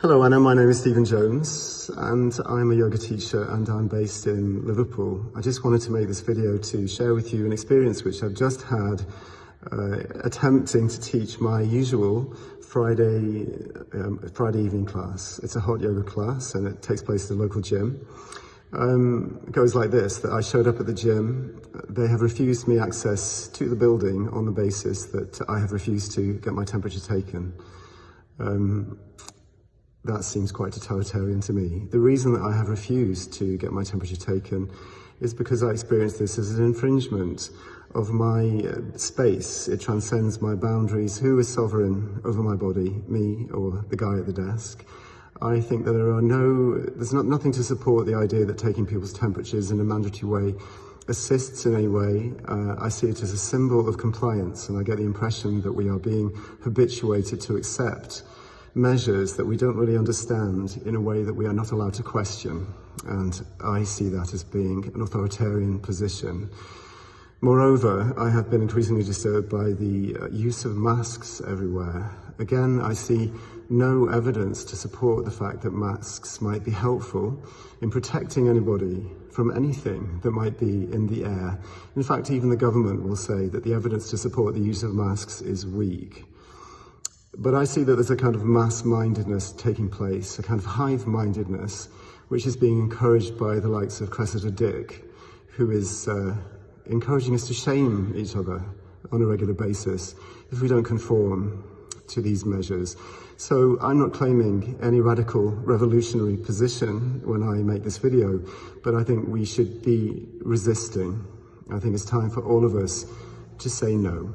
Hello Anna, my name is Stephen Jones and I'm a yoga teacher and I'm based in Liverpool. I just wanted to make this video to share with you an experience which I've just had uh, attempting to teach my usual Friday, um, Friday evening class. It's a hot yoga class and it takes place at the local gym. Um, it goes like this, that I showed up at the gym, they have refused me access to the building on the basis that I have refused to get my temperature taken. Um, that seems quite totalitarian to me. The reason that I have refused to get my temperature taken is because I experience this as an infringement of my uh, space. It transcends my boundaries. Who is sovereign over my body, me or the guy at the desk? I think that there are no, there's not, nothing to support the idea that taking people's temperatures in a mandatory way assists in any way. Uh, I see it as a symbol of compliance and I get the impression that we are being habituated to accept measures that we don't really understand in a way that we are not allowed to question. And I see that as being an authoritarian position. Moreover, I have been increasingly disturbed by the uh, use of masks everywhere. Again, I see no evidence to support the fact that masks might be helpful in protecting anybody from anything that might be in the air. In fact, even the government will say that the evidence to support the use of masks is weak. But I see that there's a kind of mass-mindedness taking place, a kind of hive-mindedness, which is being encouraged by the likes of Cressida Dick, who is uh, encouraging us to shame each other on a regular basis if we don't conform to these measures. So I'm not claiming any radical revolutionary position when I make this video, but I think we should be resisting. I think it's time for all of us to say no.